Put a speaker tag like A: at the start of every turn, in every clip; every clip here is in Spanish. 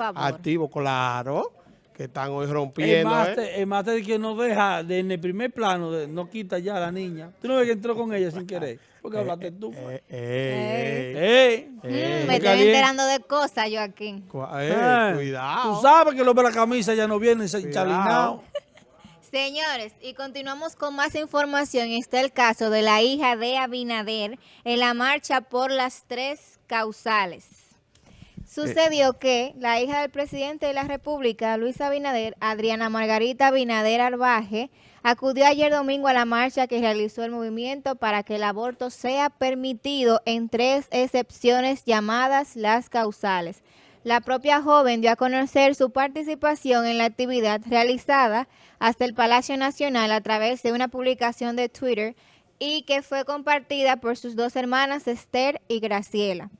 A: favor.
B: Activo, claro. Que están hoy
C: El
B: rompiendo,
C: máster,
B: ¿eh?
C: el máster es que no deja, de, en el primer plano, de- no quita ya a la niña. Tú no ves que entró con ella sin querer. Porque hablaste tú.
B: Eh, eh,
C: ¡Ey!
A: Mm,
B: eh,
A: me estoy enterando de cosas,
B: eh,
C: Ah,
B: cuidado.
C: Tú sabes que los de la camisa ya no vienen
B: Cuidado.
C: chalinados.
A: Señores, y continuamos con más información. Está el caso de la hija de Abinader en la marcha por las tres causales. Sucedió que la hija del presidente de la República, Luis Abinader, Adriana Margarita Abinader Arbaje, acudió ayer domingo a la marcha que realizó el movimiento para que el aborto sea permitido en tres excepciones llamadas las causales. La propia joven dio a conocer su participación en la actividad realizada hasta el Palacio Nacional a través de una publicación de Twitter y que fue compartida por sus dos hermanas Esther y Graciela.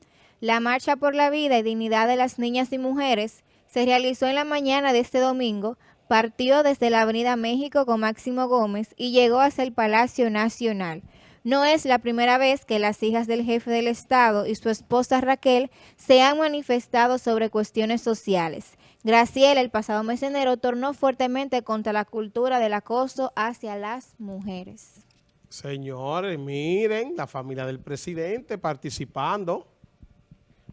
A: La Marcha por la Vida y Dignidad de las Niñas y Mujeres se realizó en la mañana de este domingo, partió desde la Avenida México con Máximo Gómez y llegó hasta el Palacio Nacional. No es la primera vez que las hijas del jefe del Estado y su esposa Raquel se han manifestado sobre cuestiones sociales. Graciela el pasado mes de enero tornó fuertemente contra la cultura del acoso hacia las mujeres.
B: Señores, miren, la familia del presidente participando.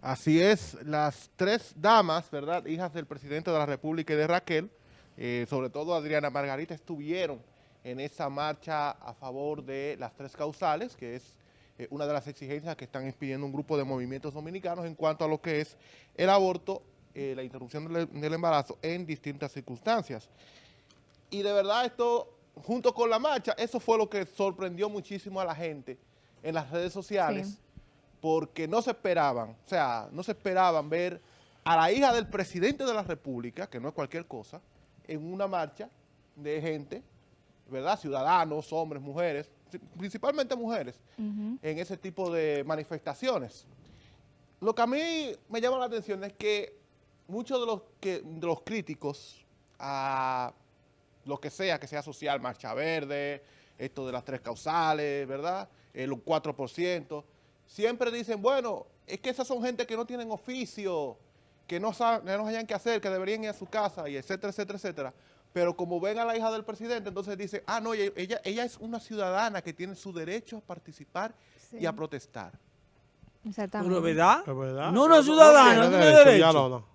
D: Así es, las tres damas, ¿verdad? Hijas del presidente de la República y de Raquel, eh, sobre todo Adriana Margarita, estuvieron en esa marcha a favor de las tres causales, que es eh, una de las exigencias que están pidiendo un grupo de movimientos dominicanos en cuanto a lo que es el aborto, eh, la interrupción del, del embarazo en distintas circunstancias. Y de verdad esto, junto con la marcha, eso fue lo que sorprendió muchísimo a la gente en las redes sociales,
A: Sí.
D: Porque no se esperaban, o sea, no se esperaban ver a la hija del presidente de la República, que no es cualquier cosa, en una marcha de gente, ¿verdad? Ciudadanos, hombres, mujeres, principalmente mujeres, en ese tipo de manifestaciones. Lo que a mí me llama la atención es que muchos de los, que, de los críticos a lo que sea, que sea social, Marcha Verde, esto de las tres causales, ¿verdad? El 4%, siempre dicen, bueno, es que esas son gente que no tienen oficio, que no saben, que no hayan qué hacer, que deberían ir a su casa, y etcétera, etcétera, etcétera. Pero como ven a la hija del presidente, entonces dicen, ah, no, ella, ella, es una ciudadana que tiene su derecho a participar y a protestar.
A: Exactamente.
C: Pero ¿verdad?
B: Es verdad.
C: No, no es ciudadana, no tiene derecho.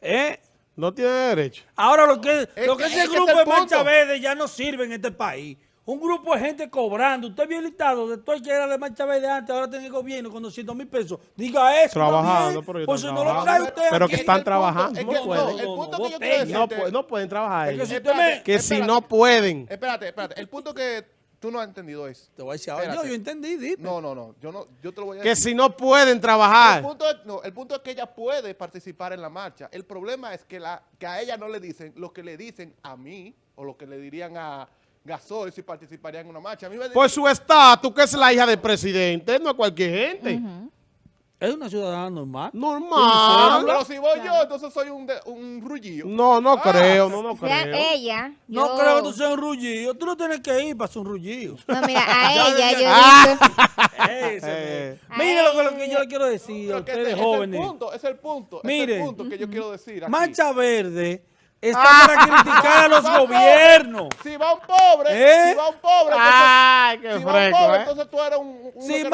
C: ¿Eh?
B: No tiene derecho.
C: Ahora lo que, lo que
D: que-
C: ese
D: es que
C: grupo de
D: punto.
C: Verde ya no sirve en este país. Un grupo de gente cobrando. Usted vio el listado de todo el que era de Marcha Verde antes, ahora tiene el gobierno con 200 mil pesos. Diga eso.
B: Trabajando, pero ellos
C: Pues si no lo trae usted
B: Pero
C: aquí.
B: que están
D: el
B: trabajando,
D: es
B: no
D: que
B: pueden.
D: el punto que yo
B: No, no pueden trabajar
C: Es que si
B: Que no pueden.
D: Espérate, espérate. El punto que tú no has entendido es...
C: Te voy a decir ahora.
D: Espérate.
C: Yo, yo entendí, dime.
D: No, no, no. Yo, no, yo te lo voy a
B: Que
D: decir.
B: si no pueden
D: El
B: trabajar.
D: punto, es, no, el punto es que ella puede participar en la marcha. El problema es que, la, que a ella no le dicen lo que le dicen a mí o lo que le dirían a Gasol si participaría en una marcha. A mí me
B: Por su estatus, que es la hija del presidente, no es cualquier gente.
C: Es una ciudadana normal.
D: Ah,
B: Normal.
D: pero si voy yo, entonces soy un, de- un rullillo.
B: No, no
D: Ah.
B: creo, no, no
A: Sea
B: creo.
A: ella.
C: No
A: yo-
C: creo que tú seas un rullido. Tú no tienes que ir para ser un rullido.
A: No, mira, a ella yo
B: Ah.
A: visto-
C: Ese,
B: Eh.
C: Mire lo que, lo que yo le quiero decir a
D: Pero que
C: ustedes
D: ese- ese
C: jóvenes.
D: Es el punto, es el punto, es
C: Mire.
D: el punto que yo quiero decir. aquí.
C: Mancha Verde está para criticar a los
D: Va un
C: gobiernos.
D: pobre, Si va un pobre,
C: ¿Eh?
D: si va un pobre,
B: Ay,
D: entonces,
B: qué
D: si va un
B: fresco,
D: pobre,
B: ¿eh?
D: entonces tú eres un... uno
C: Si
D: no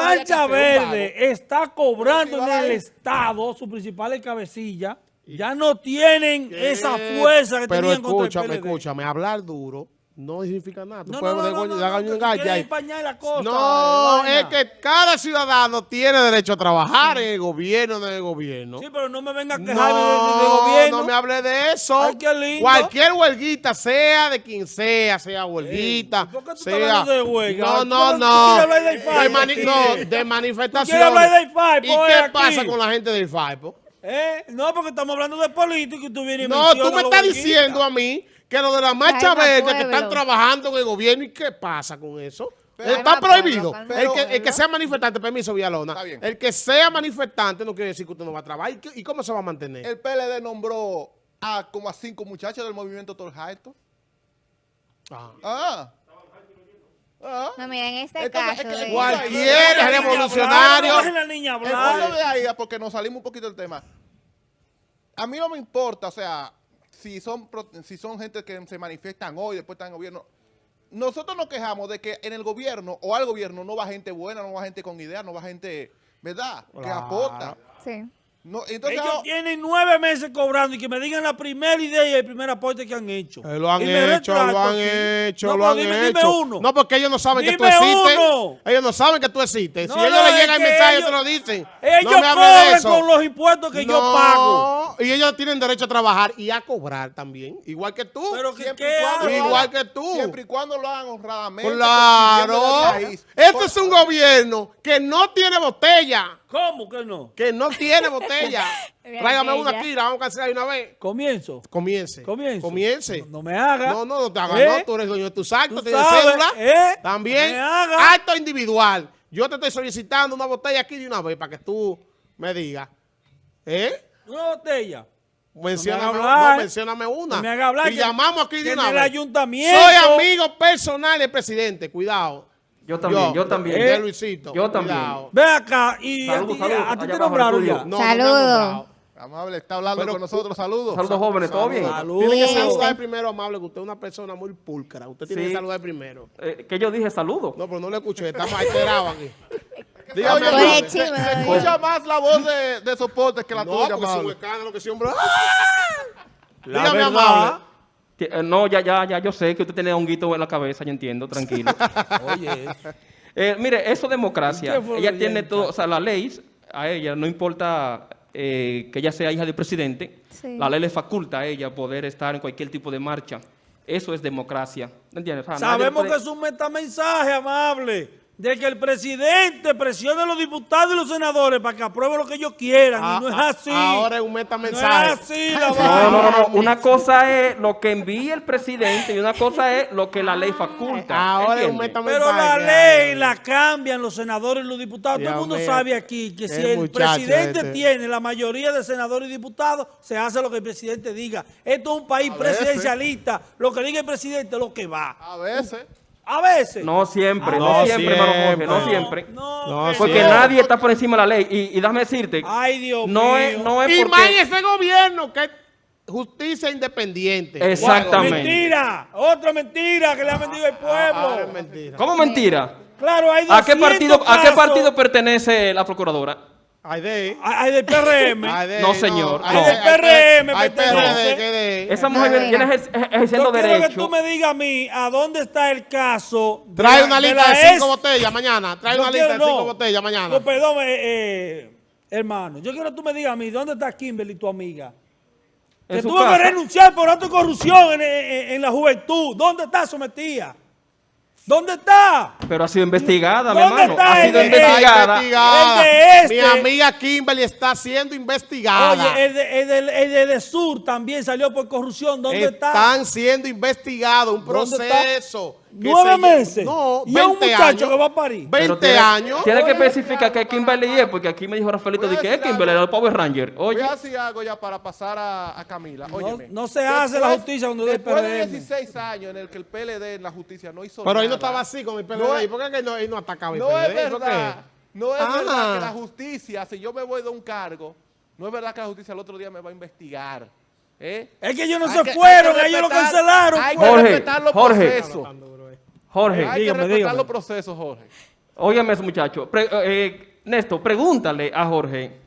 D: un
C: Verde está cobrando
D: si
C: en
D: va
C: el
D: ahí-
C: Estado, su principal cabecilla, ya no tienen esa fuerza que
B: Pero
C: tenían contra
B: escúchame,
C: el PLD.
B: escúchame, hablar duro no significa nada. Tú
C: No,
B: puedes
C: no, no,
B: de-
C: no,
B: de-
C: no,
B: de-
C: no,
B: de- de-
C: tú
B: de- de- es que cada ciudadano tiene derecho a trabajar en el gobierno, en el gobierno.
C: Sí, pero no me venga a
B: No,
C: quejarme de, de- de gobierno.
B: no me hable de eso.
C: Ay, qué lindo.
B: Cualquier huelguita, sea de quien sea, sea huelguita,
C: ¿por qué tú estás
B: sea...
C: hablando de huelga?
B: No,
C: ¿Tú
B: no,
C: tú
B: no.
C: del
B: De, mani- no, de manifestaciones.
C: hablar del FAI,
B: ¿Y
C: pues,
B: qué
C: aquí?
B: pasa con la gente del FAIPO?
C: ¿Eh? No, porque estamos hablando de política y tú vienes y
B: No, tú me estás diciendo a mí que lo de la marcha verde que están trabajando en el gobierno y qué pasa con eso.
D: Pero-
B: Está prohibido. el, que, el que sea manifestante, permiso, Villalona.
D: Está bien.
B: El que sea manifestante no quiere decir que usted no va a trabajar. ¿Y, qué- y cómo se va a mantener?
D: El PLD nombró a como a cinco muchachos del movimiento Torjaito.
B: Ah.
D: Ah. Ah.
A: No, mira, en este
D: Entonces,
A: caso.
D: es que
A: de-
B: Cualquier revolucionario.
D: porque nos salimos un poquito del tema. a mí no me importa, o sea, si son, si son gente que se manifiestan hoy, después están en el gobierno. Nosotros nos quejamos de que en el gobierno o al gobierno no va gente buena, no va gente con ideas, no va gente, ¿verdad? Que
B: Claro.
D: aporta.
A: Sí.
D: No, entonces,
C: Ellos
D: ah,
C: tienen nueve meses cobrando y que me digan la primera idea y el primer aporte que han hecho.
B: Eh, lo han hecho, lo han
C: aquí.
B: hecho,
C: No,
B: lo han
C: dime,
B: hecho.
C: Dime uno.
B: No, porque ellos no saben que tú existes.
C: uno.
B: Ellos no saben que tú existes.
C: No,
B: si ellos le
C: es
B: llega el mensaje,
C: ellos-
B: te lo dicen.
C: Ellos
B: no me de
C: cobran
B: eso.
C: con los impuestos que yo pago.
B: Y ellos tienen derecho a trabajar y a cobrar también, igual que tú.
C: Pero que
D: siempre
C: qué
D: y cuando
B: Igual que tú.
D: Siempre y cuando lo hagan honradamente.
B: Claro. Este es un gobierno que no tiene botella.
C: ¿Cómo que no?
B: Que no tiene botella. Tráigame una aquí, la vamos a cancelar de una vez.
C: Comienzo.
B: Comience.
C: Comienzo.
B: Comience.
C: No, no me haga.
B: No, no, no te hagas,
C: ¿Eh?
B: no, tú eres dueño de tus actos, tienes
C: sabes,
B: cédula.
C: ¿eh?
B: También,
C: No me haga.
B: acto individual. Yo te estoy solicitando una botella aquí de una vez para que tú me digas. ¿Eh?
C: Una botella.
B: Mencióname, no,
C: hablar.
B: mencióname una.
C: No me haga hablar
B: Y
C: que-
B: llamamos aquí de una
C: el
B: vez.
C: ayuntamiento-
B: Soy amigo personal del presidente, cuidado.
E: Yo también, yo, también.
B: De
C: ¿Eh?
B: Luisito.
E: Yo también.
B: cuidado.
C: Ve acá y
E: Salud,
C: a ti, a te nombraron ya.
B: No, no
A: Saludos.
B: nombrado.
D: Amable, está hablando
B: Pero
D: con nosotros. Saludos.
E: Saludos jóvenes, ¿todo bien?
C: Salud.
B: Tiene que saludar primero, amable, que usted es una persona muy pulcra. Usted tiene
E: Sí.
B: que saludar primero.
E: Eh, que yo dije saludos.
B: No, pero no le escuché, estamos alterados aquí.
D: Oye,
B: Dígame, amable.
A: chisme,
D: se, se escucha más la voz de, de soporte que la
B: No,
D: tuya,
B: porque es un
D: amable.
B: escándalo que siempre...
C: La
B: Dígame,
C: verdad,
B: amable.
E: Eh, No, ya, ya, ya, yo sé que usted tiene honguito en la cabeza, yo entiendo, tranquilo.
C: Oye,
E: Eh, mire, eso es democracia.
C: ¿Qué fue lo
E: Ella tiene todo, o sea, la ley, a ella no importa eh, que ella sea hija del presidente,
A: Sí.
E: la ley le faculta a ella poder estar en cualquier tipo de marcha. Eso es democracia. ¿Entiendes? O sea, nadie
C: sabemos
E: puede-
C: que es un metamensaje, amable, de que el presidente presione a los diputados y los senadores para que aprueben lo que ellos quieran. y no es
B: Ah,
C: así.
B: Ahora es un
C: no es
B: metamensaje.
C: así la
E: No, no, no, no. Una cosa es lo que envía el presidente y una cosa es lo que la ley faculta.
B: Ahora es un metamensaje.
C: Pero la ley la cambian los senadores y los diputados. Todo el mundo
B: mío.
C: sabe aquí que si
B: El
C: presidente
B: este.
C: tiene la mayoría de senadores y diputados, se hace lo que el presidente diga. Esto es un país presidencialista. Lo que diga el presidente es lo que va.
D: A veces.
C: A veces.
E: No siempre,
B: Ah,
E: no,
B: no
E: siempre, hermano Jorge,
B: siempre.
E: no siempre.
C: No,
B: No,
C: que
E: Porque nadie está por encima de la ley. Y, y déjame decirte,
C: Ay, Dios
E: no
C: mío.
E: es, no es
B: Y
E: porque...
B: más en ese gobierno que es justicia independiente.
E: Exactamente.
C: Mentira. Otra mentira que le ha vendido el pueblo.
B: Ahora es mentira.
E: ¿Cómo mentira?
C: Claro, hay
E: ¿A qué
C: 200
E: partido, a qué partido pertenece la procuradora?
B: Hay de...
C: Hay del PRM.
E: No, señor,
B: hay
E: no.
B: de-
C: Hay PRM,
B: Hay
C: pertenece.
B: PRD que de...
E: Esa mujer viene ejer- ejer- ejerciendo
C: Yo quiero que
E: derecho.
C: tú me digas a mí a dónde está el caso. de
B: Trae una
C: de
B: lista de cinco botellas mañana. Trae una lista de cinco botellas mañana.
C: No, perdón, eh, eh, hermano. Yo quiero que tú me digas a mí dónde está Kimberly, tu amiga. Que tuvo que renunciar por acto de corrupción en, en- en la juventud. ¿Dónde está sometida? ¿Dónde está?
E: Pero ha sido investigada, mi
C: ¿Dónde
E: hermano.
C: está
E: Ha sido
C: el-
E: investigada.
B: investigada.
C: El de este.
B: Mi amiga Kimberly está siendo investigada.
C: Oye, el de, el de- el de- de Sur también salió por corrupción. ¿Dónde está?
B: Están siendo investigados, un
C: ¿Dónde está?
B: proceso.
C: ¿Nueve
B: se-
C: meses?
B: No,
C: ¿Y es un
B: 20
C: muchacho
B: años.
C: que va a parir?
B: 20
E: Pero tiene,
B: años.
E: Tiene que especificar que Kimberly es, porque aquí me dijo Rafaelito
D: Voy
E: de
D: a
E: que es Kimberly,
D: algo.
E: el Power Ranger.
D: Voy
E: Oye,
D: a decir algo ya para pasar a, a Camila. Óyeme.
C: no se hace la justicia cuando es
D: Después de
C: PRM.
D: 16 años en el que el PLD en la justicia no hizo
B: Pero ahí no
D: nada,
B: estaba así con el PLD.
D: No es-
B: ¿Por qué que no, él no atacaba el
D: No
B: PLD?
D: es
B: ¿Por
D: verdad. No es
B: Ah.
D: verdad que la justicia, si yo me voy de un cargo, no es verdad que la justicia el otro día me va a investigar. ¿eh?
C: Es que ellos no
D: Hay
C: se
D: que-
C: fueron, ellos lo cancelaron.
D: Hay que
C: pues.
E: Jorge,
D: respetar los
E: Jorge.
D: procesos.
E: Jorge,
D: Hay
C: dígame,
D: que respetar
C: dígame.
D: los procesos, Jorge.
E: óyeme ese muchacho. Pre- eh, Néstor, pregúntale a Jorge,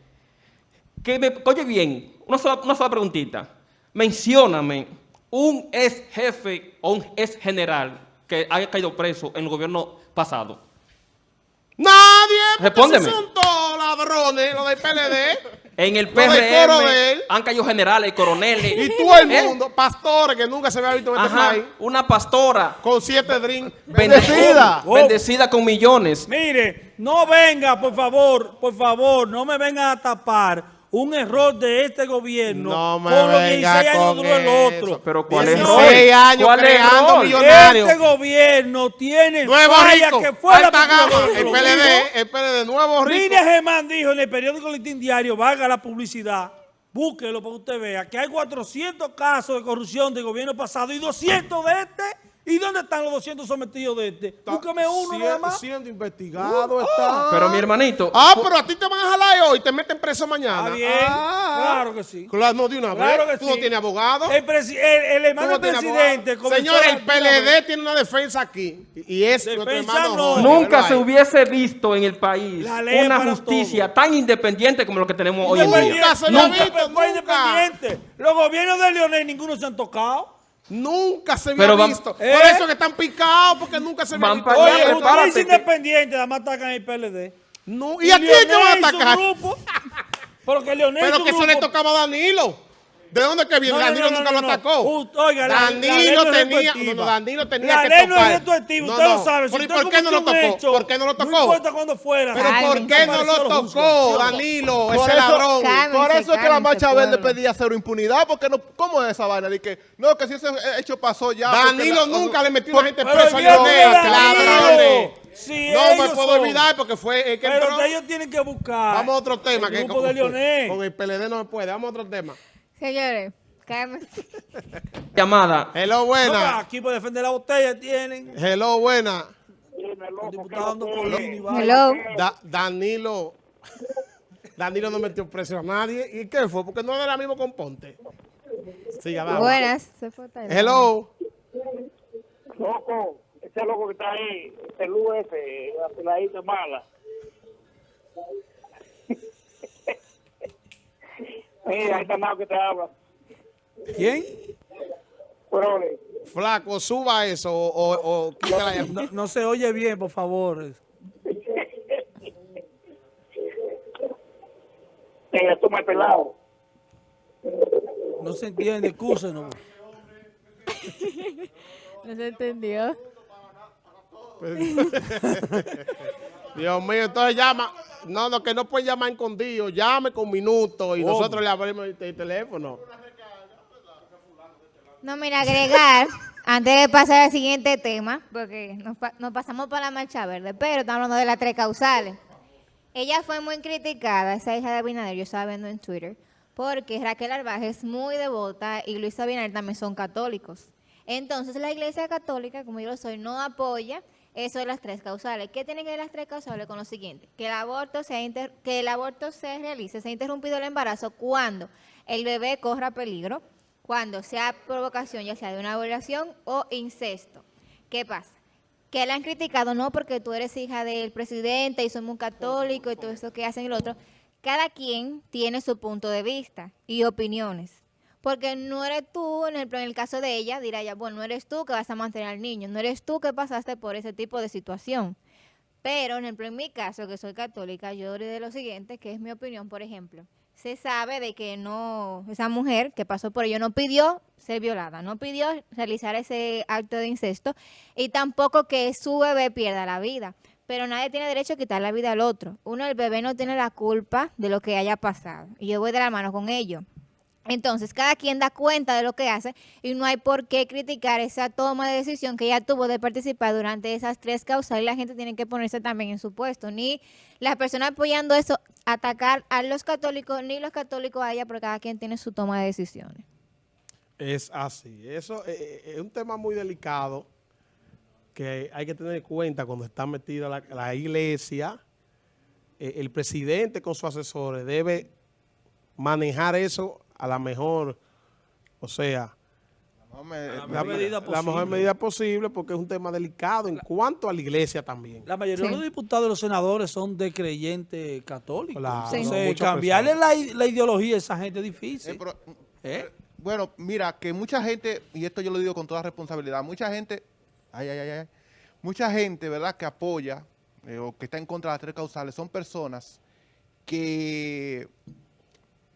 E: que me, oye bien, una sola, una sola preguntita. Mencióname un ex jefe o un ex general que haya caído preso en el gobierno pasado.
B: Nadie.
E: Respóndeme.
B: Son todos ladrones, los del PLD.
E: En el PRM han caído generales, coroneles.
B: y todo el
E: ¿Eh?
B: mundo, pastores que nunca se había visto en este
E: Ajá,
B: país,
E: una pastora
B: con siete drinks.
E: bendecida,
C: Oh.
E: bendecida con millones.
C: Mire, no venga, por favor, por favor, no me vengan a tapar un error de este gobierno
B: No me
C: con los
B: venga
C: 16 años duró el otro.
E: Pero ¿cuál
B: 16
E: error?
B: años
E: ¿Cuál
B: creando
E: error?
B: millonarios.
C: Este gobierno tiene
B: Nuevo rico,
C: que fue la
B: el PLD, el PLD, nuevo rico.
C: Miriam Germán dijo en el periódico Listín Diario, valga la publicidad, búsquelo para que usted vea, que hay 400 casos de corrupción del gobierno pasado y 200 de este ¿Y dónde están los 200 sometidos de este? Búscame uno
B: Sie-
C: nada más.
B: Siendo investigado está.
E: Pero mi hermanito,
B: Ah, pero a ti te van a jalar hoy y te meten preso mañana.
C: Está bien,
B: Ah.
C: claro que sí.
B: Claro, no de una
C: Claro
B: vez.
C: que
B: Tú no tienes abogado.
C: El, presi- el, el hermano
B: no
C: presidente
B: Señor, el PLD tiene una defensa aquí. Y es nuestro
C: Defensa
B: hermano
C: no.
B: Jorge,
E: nunca se hubiese visto en el país una justicia tan independiente como lo que tenemos hoy en día.
B: Nunca se había
C: nunca
B: visto,
C: fue
B: nunca.
C: independiente. Los gobiernos de Leonel ninguno se han tocado.
B: Nunca se había
E: Pero van-
B: visto.
C: ¿Eh?
B: Por eso que están picados, porque nunca se había
E: Van
B: visto.
E: para allá,
C: Oye, usted
E: que-
C: independiente, además atacan el PLD.
B: No, ¿Y a quién que van a
C: y
B: atacar?
C: grupo, porque Leonel y
B: Pero que eso le
C: grupo-
B: tocaba a Danilo. ¿De dónde que viene?
C: No, no,
B: Danilo
C: no,
B: nunca
C: no,
B: lo
C: no.
B: atacó.
C: Oiga, la- la ley
B: Danilo
C: no es
B: tenía, no, no, Danilo tenía
C: La
B: que
C: ley no
B: tocar.
C: es retroactiva, usted lo sabe. Si
B: Pero ¿y
C: usted
B: por qué no lo tocó?
C: hecho,
B: ¿Por qué no lo tocó?
C: No importa cuándo fuera.
B: Pero ¿por qué no lo tocó. Danilo,
D: Por
B: ese
D: eso-
B: ladrón?
A: Cálmense,
D: Por eso es que la
A: cálmense,
D: Marcha Verde pedía cero impunidad, porque no, ¿cómo es esa vaina? De que, no, que si ese hecho pasó ya.
B: Danilo nunca le metió a gente preso a ladrones.
C: Si
B: No me puedo
C: son-
B: olvidar porque fue el que
C: Pero
B: entró.
C: que ellos tienen que buscar.
B: Vamos a otro tema.
C: El
B: que
C: grupo
B: con,
C: de Leonel.
B: con el PLD no se puede. Vamos a otro tema.
A: Señores, cálmense.
E: Llamada.
B: Hello,
C: No,
B: buena.
C: aquí para defender la botella tienen.
B: Hello, buena.
C: El.
A: Hello.
B: Da- Danilo. Danilo no metió preso a nadie. ¿Y qué fue? Porque no era mismo con Ponte.
A: Buenas. Se fue Tyler.
B: Hello.
F: Loco, ese loco que está ahí, ese Lu ese, la peladita mala. Mira, ahí está Nao que te habla.
C: ¿Quién?
F: Pero, ole,
B: Flaco, suba eso o, o, o quita la llamada.
C: No, no se oye bien, por favor.
F: eh, toma el pelado.
C: No se entiende, excúsenos.
A: No se entendió.
B: Dios mío, entonces llama. No, no, que no puede llamar escondido. Llame con minutos y nosotros le abrimos el, el teléfono.
A: No, mira, agregar, antes de pasar al siguiente tema, porque nos pasamos para la marcha verde, pero estamos hablando de las tres causales. Ella fue muy criticada, esa hija de Abinader, yo estaba viendo en Twitter, porque Raquel Arbaje es muy devota y Luis Abinader también son católicos. Entonces la iglesia católica, como yo lo soy, no apoya eso de las tres causales. ¿Qué tienen que ver las tres causales con lo siguiente? Que el aborto se, que el aborto se realice, se ha interrumpido el embarazo cuando el bebé corra peligro, cuando sea provocación ya sea de una violación o incesto. ¿Qué pasa? Que la han criticado no porque tú eres hija del presidente y somos un católico y todo eso que hacen lo otro. Cada quien tiene su punto de vista y opiniones. Porque no eres tú, en el, el caso de ella, dirá ella, bueno, no eres tú que vas a mantener al niño, no eres tú que pasaste por ese tipo de situación. Pero, en, en mi caso, que soy católica, yo diré lo siguiente, que es mi opinión, por ejemplo. Se sabe de que no, esa mujer que pasó por ello no pidió ser violada, no pidió realizar ese acto de incesto y tampoco que su bebé pierda la vida. Pero nadie tiene derecho a quitar la vida al otro. Uno, el bebé no tiene la culpa de lo que haya pasado. Y yo voy de la mano con ello. Entonces, cada quien da cuenta de lo que hace y no hay por qué criticar esa toma de decisión que ella tuvo de participar durante esas tres causas y la gente tiene que ponerse también en su puesto. Ni las personas apoyando eso, atacar a los católicos, ni los católicos a ella, porque cada quien tiene su toma de decisiones.
B: Es así. Eso eh, eh, es un tema muy delicado que hay que tener en cuenta cuando está metida la, la iglesia. Eh, el presidente con sus asesores debe manejar eso a la mejor, o sea,
C: La medida
B: la
C: posible.
B: mejor medida posible porque es un tema delicado en cuanto a la iglesia también.
C: La mayoría de los diputados y los senadores son de creyentes católicos.
B: Claro,
A: Sí.
C: Entonces, cambiarle la, ideología a esa gente es
D: Eh,
C: difícil.
D: pero,
C: ¿Eh?
D: Bueno, mira, que mucha gente, y esto yo lo digo con toda responsabilidad, mucha gente, ay, ay, ay, ay, mucha gente, ¿verdad?, que apoya eh, o que está en contra de las tres causales, son personas que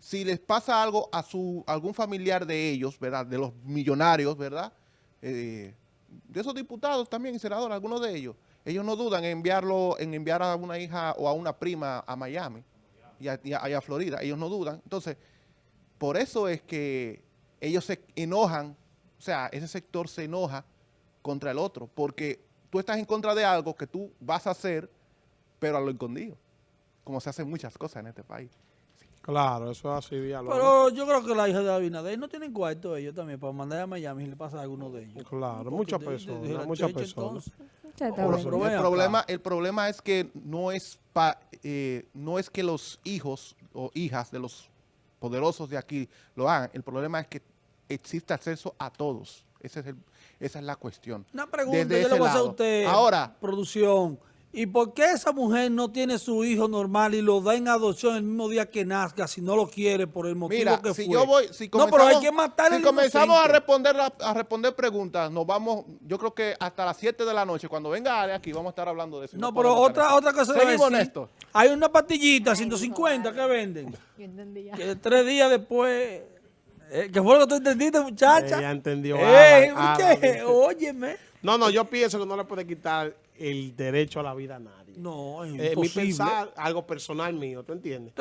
D: si les pasa algo a su algún familiar de ellos, ¿verdad?, de los millonarios, ¿verdad?, Eh, de esos diputados también y senadores, algunos de ellos, ellos no dudan en enviarlo, en enviar a una hija o a una prima a Miami y a, Florida, ellos no dudan. Entonces, por eso es que ellos se enojan, o sea, ese sector se enoja contra el otro, porque tú estás en contra de algo que tú vas a hacer, pero a lo escondido, como se hacen muchas cosas en este país.
B: Claro, eso es así, Villalobos.
C: Pero yo creo que la hija de Abinader no tienen cuarto ellos también para mandar a Miami si le pasa a alguno de ellos.
B: Claro, muchas personas, muchas personas.
D: el problema, el problema es que no es pa- eh, no es que los hijos o hijas de los poderosos de aquí lo hagan. El problema es que existe acceso a todos. Ese es el- esa es la cuestión.
C: Una pregunta,
D: Desde
C: yo le voy a hacer a usted,
D: Ahora,
C: producción. ¿Y por qué esa mujer no tiene su hijo normal y lo da en adopción el mismo día que nazca si no lo quiere por el motivo
D: mira,
C: que
D: si
C: fue?
D: yo voy, si
C: no, pero hay que matar
D: si
C: el
D: comenzamos a
C: inocente.
D: responder la- a responder preguntas, nos vamos, yo creo que hasta las 7 de la noche, cuando venga Ale aquí, vamos a estar hablando de eso.
C: No,
D: No
C: pero otra, otra cosa a
D: Seguimos,
C: decir.
D: Néstor.
C: Hay una pastillita, 150 que venden.
A: Yo entendí ya.
C: Que tres días después... eh, ¿Qué fue lo que tú entendiste, muchacha?
B: Ella entendió.
C: ¿qué?
B: Alan.
C: Óyeme.
B: No, no, yo pienso que no le puede quitar el derecho a la vida a nadie.
C: No, es
B: Eh, mi
C: imposible.
B: pensar, algo personal mío, ¿tú entiendes?